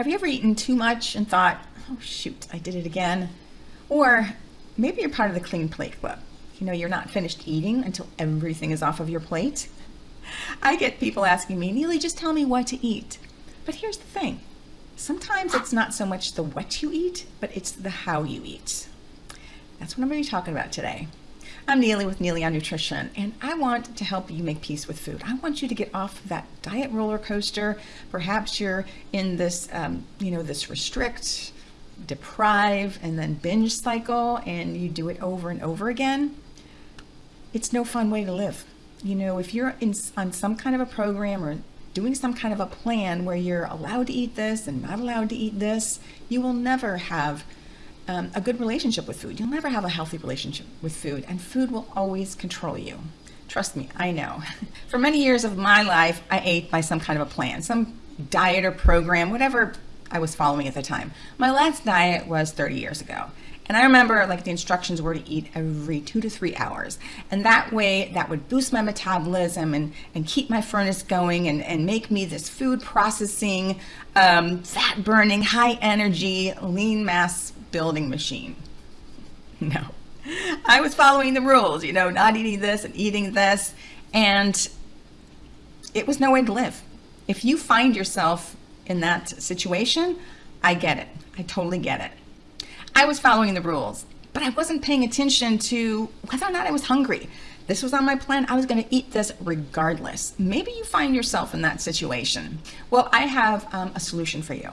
Have you ever eaten too much and thought, oh shoot, I did it again? Or maybe you're part of the clean plate club. You know, you're not finished eating until everything is off of your plate. I get people asking me, Neely, just tell me what to eat. But here's the thing. Sometimes it's not so much the what you eat, but it's the how you eat. That's what I'm going to be talking about today. I'm Neely with Neely on Nutrition, and I want to help you make peace with food. I want you to get off that diet roller coaster. Perhaps you're in this, um, you know, this restrict, deprive, and then binge cycle, and you do it over and over again. It's no fun way to live. You know, if you're in, on some kind of a program or doing some kind of a plan where you're allowed to eat this and not allowed to eat this, you will never have um, a good relationship with food. You'll never have a healthy relationship with food, and food will always control you. Trust me, I know. For many years of my life, I ate by some kind of a plan, some diet or program, whatever I was following at the time. My last diet was 30 years ago. And I remember like the instructions were to eat every two to three hours. And that way that would boost my metabolism and, and keep my furnace going and, and make me this food processing, um, fat burning, high energy, lean mass building machine. No, I was following the rules, you know, not eating this and eating this. And it was no way to live. If you find yourself in that situation, I get it. I totally get it. I was following the rules, but I wasn't paying attention to whether or not I was hungry. This was on my plan. I was going to eat this regardless. Maybe you find yourself in that situation. Well, I have um, a solution for you.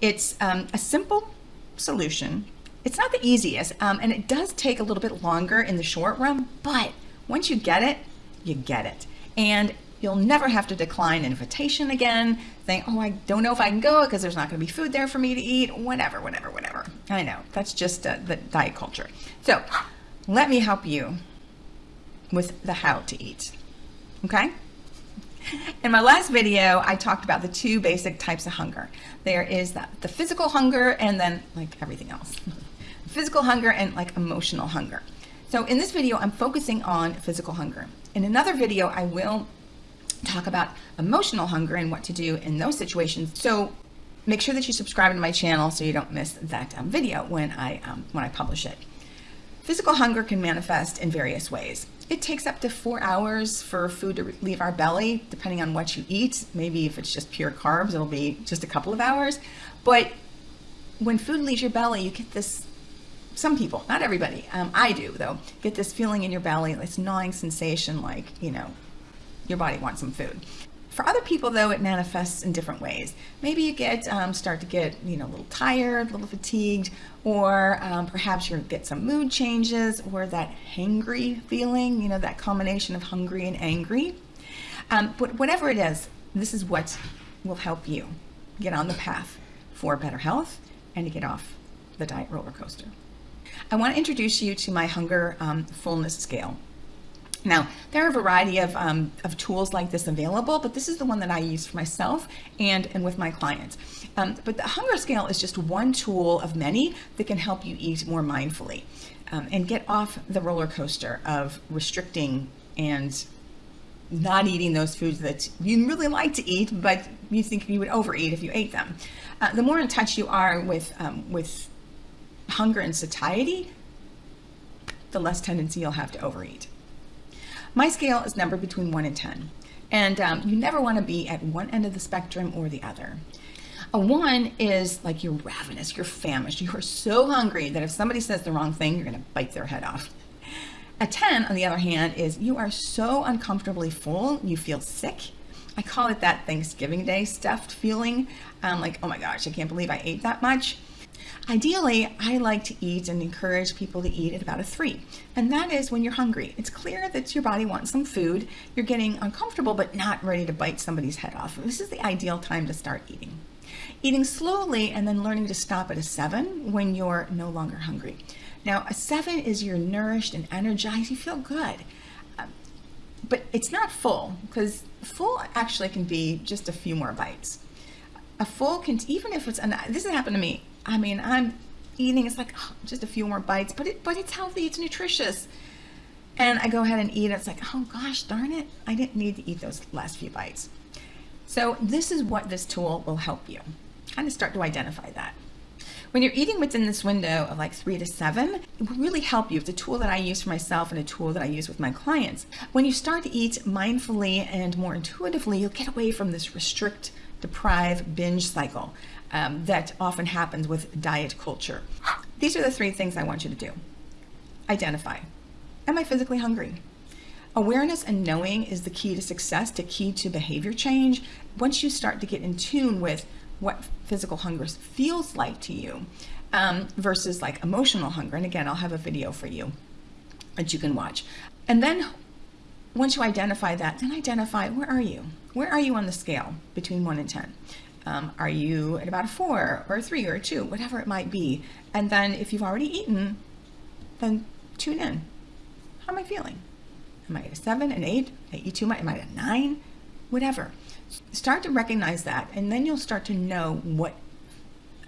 It's um, a simple solution. It's not the easiest, um, and it does take a little bit longer in the short run, but once you get it, you get it. And you'll never have to decline an invitation again, saying, oh, I don't know if I can go because there's not going to be food there for me to eat, whatever, whatever, whatever. I know, that's just uh, the diet culture. So let me help you with the how to eat, okay? In my last video, I talked about the two basic types of hunger. There is the, the physical hunger and then like everything else. physical hunger and like emotional hunger. So in this video, I'm focusing on physical hunger. In another video, I will talk about emotional hunger and what to do in those situations. So make sure that you subscribe to my channel so you don't miss that um, video when I, um, when I publish it. Physical hunger can manifest in various ways. It takes up to four hours for food to leave our belly, depending on what you eat. Maybe if it's just pure carbs, it'll be just a couple of hours. But when food leaves your belly, you get this, some people, not everybody, um, I do though, get this feeling in your belly, this gnawing sensation like, you know, your body wants some food. For other people, though, it manifests in different ways. Maybe you get um, start to get you know a little tired, a little fatigued, or um, perhaps you get some mood changes, or that hangry feeling. You know that combination of hungry and angry. Um, but whatever it is, this is what will help you get on the path for better health and to get off the diet roller coaster. I want to introduce you to my hunger um, fullness scale. Now, there are a variety of, um, of tools like this available, but this is the one that I use for myself and, and with my clients. Um, but the hunger scale is just one tool of many that can help you eat more mindfully um, and get off the roller coaster of restricting and not eating those foods that you really like to eat, but you think you would overeat if you ate them. Uh, the more in touch you are with, um, with hunger and satiety, the less tendency you'll have to overeat. My scale is numbered between 1 and 10. And um, you never want to be at one end of the spectrum or the other. A 1 is like you're ravenous, you're famished, you are so hungry that if somebody says the wrong thing, you're going to bite their head off. A 10, on the other hand, is you are so uncomfortably full, you feel sick. I call it that Thanksgiving Day stuffed feeling. Um, like, oh my gosh, I can't believe I ate that much. Ideally, I like to eat and encourage people to eat at about a three. And that is when you're hungry. It's clear that your body wants some food. You're getting uncomfortable, but not ready to bite somebody's head off. This is the ideal time to start eating. Eating slowly and then learning to stop at a seven when you're no longer hungry. Now, a seven is you're nourished and energized. You feel good. Um, but it's not full because full actually can be just a few more bites. A full can, even if it's, and this has happened to me I mean, I'm eating, it's like oh, just a few more bites, but it, but it's healthy, it's nutritious. And I go ahead and eat. It's like, oh gosh, darn it. I didn't need to eat those last few bites. So this is what this tool will help you. kind of start to identify that. When you're eating within this window of like three to seven, it will really help you. It's a tool that I use for myself and a tool that I use with my clients. When you start to eat mindfully and more intuitively, you'll get away from this restrict, deprive, binge cycle um, that often happens with diet culture. These are the three things I want you to do. Identify. Am I physically hungry? Awareness and knowing is the key to success, the key to behavior change. Once you start to get in tune with what physical hunger feels like to you um, versus like emotional hunger. And again, I'll have a video for you that you can watch. And then once you identify that, then identify where are you? Where are you on the scale between one and 10? Um, are you at about a four or a three or a two, whatever it might be? And then if you've already eaten, then tune in. How am I feeling? Am I at a seven, an eight? I eat too much? Am I at a nine? Whatever. Start to recognize that, and then you'll start to know what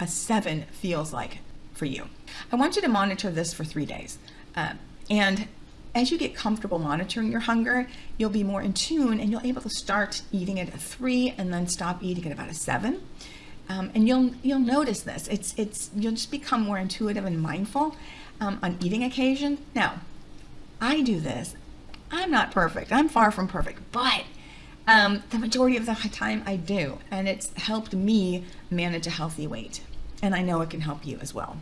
a seven feels like for you. I want you to monitor this for three days. Uh, and as you get comfortable monitoring your hunger, you'll be more in tune and you'll be able to start eating at a three and then stop eating at about a seven. Um, and you'll you'll notice this. It's it's you'll just become more intuitive and mindful um, on eating occasion. Now, I do this. I'm not perfect. I'm far from perfect, but um, the majority of the time I do, and it's helped me manage a healthy weight. And I know it can help you as well.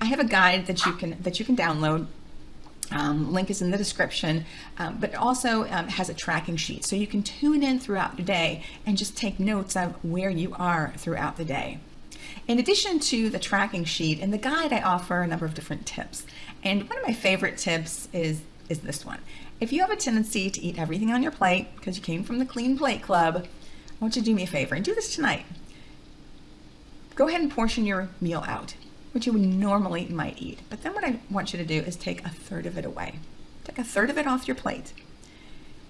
I have a guide that you can that you can download. Um, link is in the description, um, but also um, has a tracking sheet. So you can tune in throughout the day and just take notes of where you are throughout the day. In addition to the tracking sheet, in the guide I offer a number of different tips. And one of my favorite tips is, is this one. If you have a tendency to eat everything on your plate because you came from the Clean Plate Club, I want you to do me a favor and do this tonight. Go ahead and portion your meal out, which you would normally might eat. But then what I want you to do is take a third of it away. Take a third of it off your plate.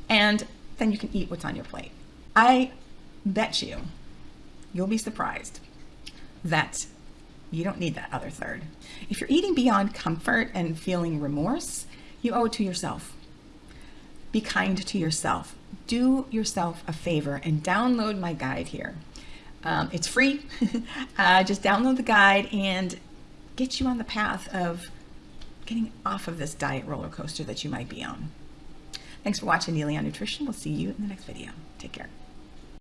And then you can eat what's on your plate. I bet you, you'll be surprised that you don't need that other third. If you're eating beyond comfort and feeling remorse, you owe it to yourself be kind to yourself. Do yourself a favor and download my guide here. Um, it's free. uh, just download the guide and get you on the path of getting off of this diet roller coaster that you might be on. Thanks for watching Neely on Nutrition. We'll see you in the next video. Take care.